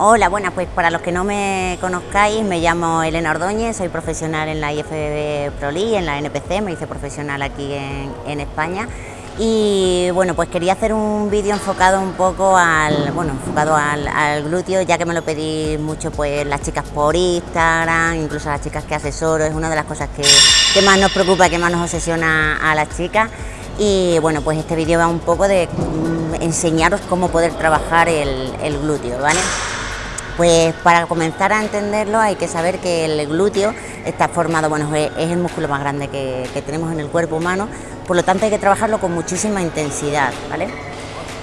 Hola, buenas, pues para los que no me conozcáis, me llamo Elena Ordóñez, soy profesional en la IFBB ProLi, en la NPC, me hice profesional aquí en, España y bueno, pues quería hacer un vídeo enfocado un poco al, bueno, enfocado al, glúteo, ya que me lo pedís mucho pues las chicas por Instagram, incluso las chicas que asesoro, es una de las cosas que, más nos preocupa, que más nos obsesiona a las chicas y bueno, pues este vídeo va un poco de mm, enseñaros cómo poder trabajar el, el glúteo, ¿vale? Pues para comenzar a entenderlo hay que saber que el glúteo está formado, bueno, es el músculo más grande que, tenemos en el cuerpo humano, por lo tanto hay que trabajarlo con muchísima intensidad, ¿vale?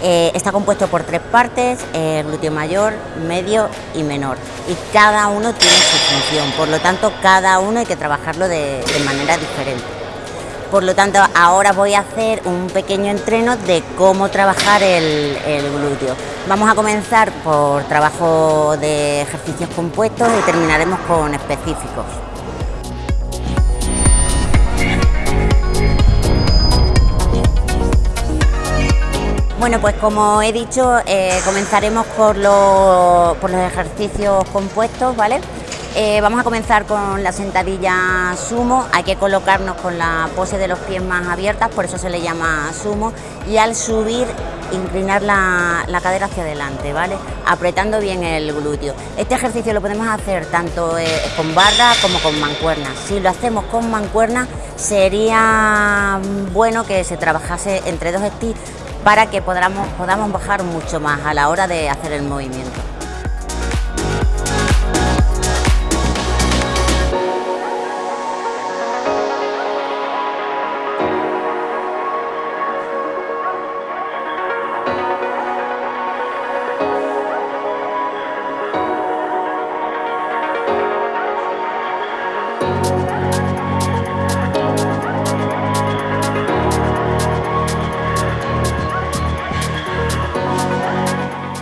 Eh, está compuesto por tres partes, el glúteo mayor, medio y menor, y cada uno tiene su función, por lo tanto cada uno hay que trabajarlo de manera diferente. Por lo tanto, ahora voy a hacer un pequeño entreno de cómo trabajar el, glúteo. Vamos a comenzar por trabajo de ejercicios compuestos y terminaremos con específicos. Bueno, pues como he dicho, eh, comenzaremos por, por los ejercicios compuestos, ¿vale? Eh, vamos a comenzar con la sentadilla sumo, hay que colocarnos con la pose de los pies más abiertas, por eso se le llama sumo, y al subir inclinar la, cadera hacia adelante, ¿vale? Apretando bien el glúteo. Este ejercicio lo podemos hacer tanto eh, con barra como con mancuernas. Si lo hacemos con mancuernas, sería bueno que se trabajase entre dos sticks para que podamos, podamos bajar mucho más a la hora de hacer el movimiento.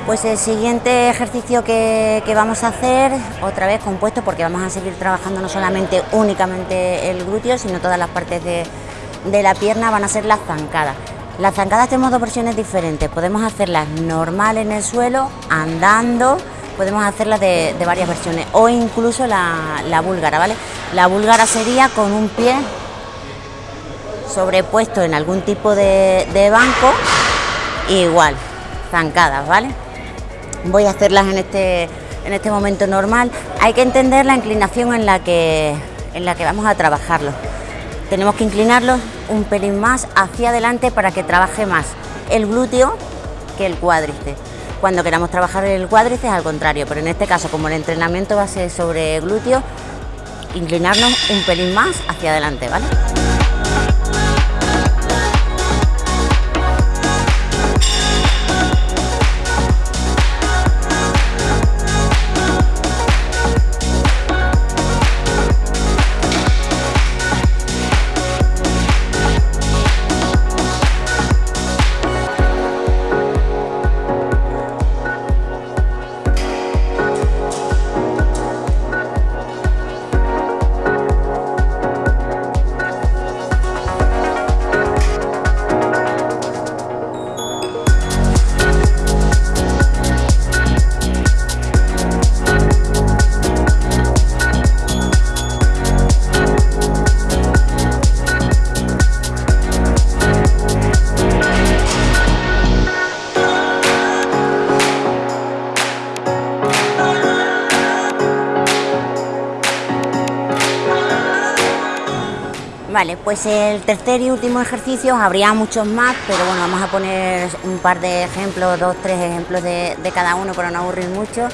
Pues el siguiente ejercicio que, vamos a hacer, otra vez compuesto, porque vamos a seguir trabajando no solamente únicamente el glúteo, sino todas las partes de, la pierna, van a ser las zancadas. Las zancadas tenemos dos versiones diferentes, podemos hacerlas normal en el suelo, andando, podemos hacerlas de, varias versiones, o incluso la, búlgara, ¿vale? La búlgara sería con un pie sobrepuesto en algún tipo de banco, igual, zancadas, ¿vale? Voy a hacerlas en este, en este momento normal. Hay que entender la inclinación en la que, en la que vamos a trabajarlo. Tenemos que inclinarlos un pelín más hacia adelante para que trabaje más el glúteo que el cuádriceps. Cuando queramos trabajar el cuádriceps al contrario, pero en este caso como el entrenamiento va a ser sobre glúteo, inclinarnos un pelín más hacia adelante, ¿vale? Vale, pues el tercer y último ejercicio, habría muchos más, pero bueno, vamos a poner un par de ejemplos, dos, tres ejemplos de, cada uno para no aburrir mucho,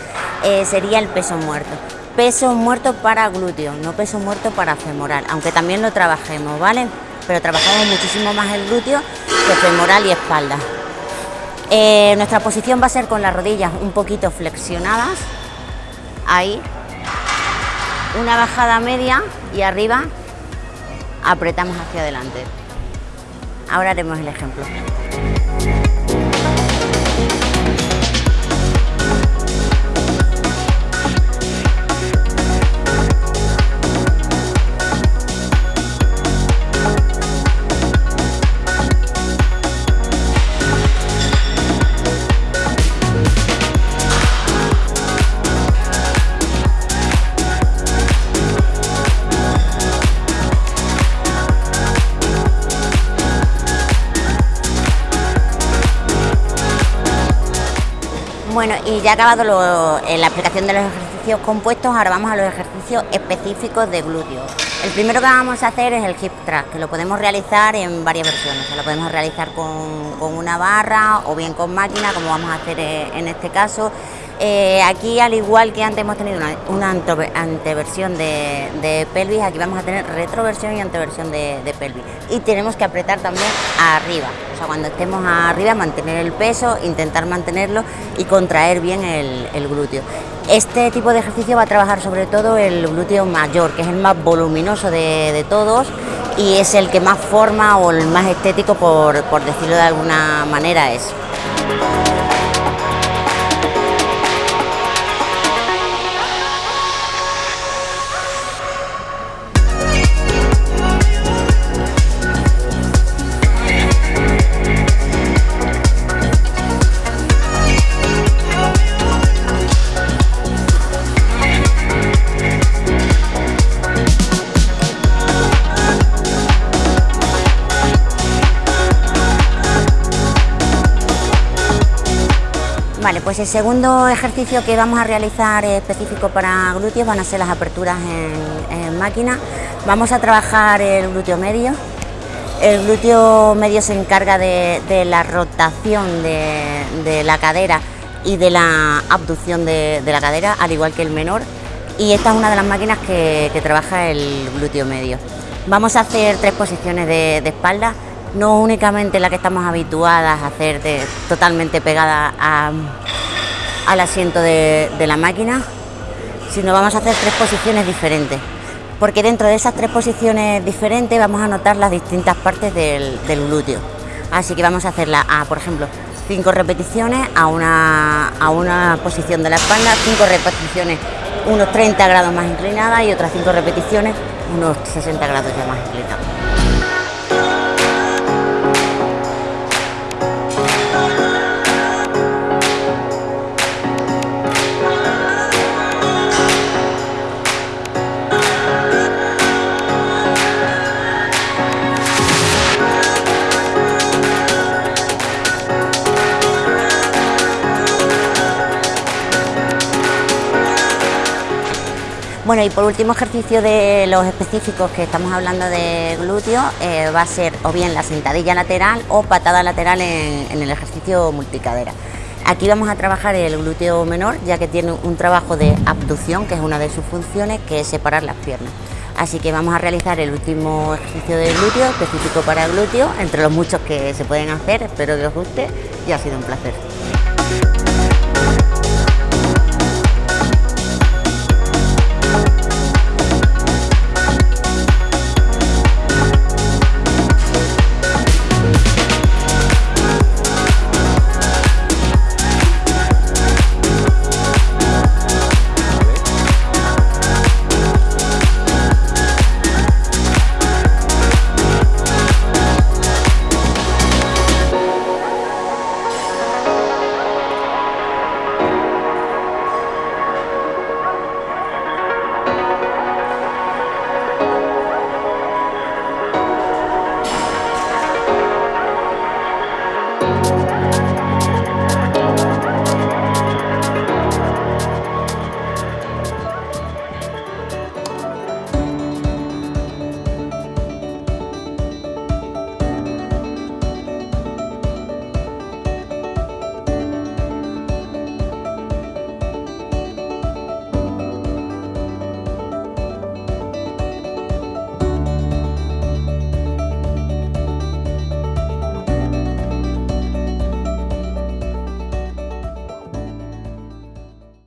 eh, sería el peso muerto. Peso muerto para glúteo, no peso muerto para femoral, aunque también lo trabajemos, ¿vale? Pero trabajamos muchísimo más el glúteo que femoral y espalda. Eh, nuestra posición va a ser con las rodillas un poquito flexionadas, ahí, una bajada media y arriba apretamos hacia adelante. Ahora haremos el ejemplo. Bueno, y ya acabado en la explicación de los ejercicios compuestos, ahora vamos a los ejercicios específicos de glúteo. El primero que vamos a hacer es el hip thrust, que lo podemos realizar en varias versiones. lo podemos realizar con, una barra o bien con máquina, como vamos a hacer eh, en este caso. Eh, aquí, al igual que antes hemos tenido una, anteversión de, pelvis, aquí vamos a tener retroversión y anteversión de, pelvis. Y tenemos que apretar también arriba, o sea, cuando estemos arriba, mantener el peso, intentar mantenerlo y contraer bien el, glúteo. Este tipo de ejercicio va a trabajar sobre todo el glúteo mayor, que es el más voluminoso de, todos y es el que más forma o el más estético, por, por decirlo de alguna manera, es. Pues el segundo ejercicio que vamos a realizar específico para glúteos van a ser las aperturas en, máquina. Vamos a trabajar el glúteo medio. El glúteo medio se encarga de, la rotación de, la cadera y de la abducción de, la cadera, al igual que el menor. Y esta es una de las máquinas que, trabaja el glúteo medio. Vamos a hacer tres posiciones de espalda no únicamente la que estamos habituadas a hacer totalmente pegada al asiento de, la máquina, sino vamos a hacer tres posiciones diferentes, porque dentro de esas tres posiciones diferentes vamos a notar las distintas partes del, glúteo. Así que vamos a hacerla a, por ejemplo, cinco repeticiones a una, a una posición de la espalda, cinco repeticiones unos 30 grados más inclinadas y otras cinco repeticiones unos 60 grados ya más inclinados. Bueno, y por último ejercicio de los específicos que estamos hablando de glúteo, eh, va a ser o bien la sentadilla lateral o patada lateral en, en, el ejercicio multicadera. Aquí vamos a trabajar el glúteo menor, ya que tiene un trabajo de abducción, que es una de sus funciones, que es separar las piernas. Así que vamos a realizar el último ejercicio de glúteo, específico para glúteo, entre los muchos que se pueden hacer, espero que os guste y ha sido un placer.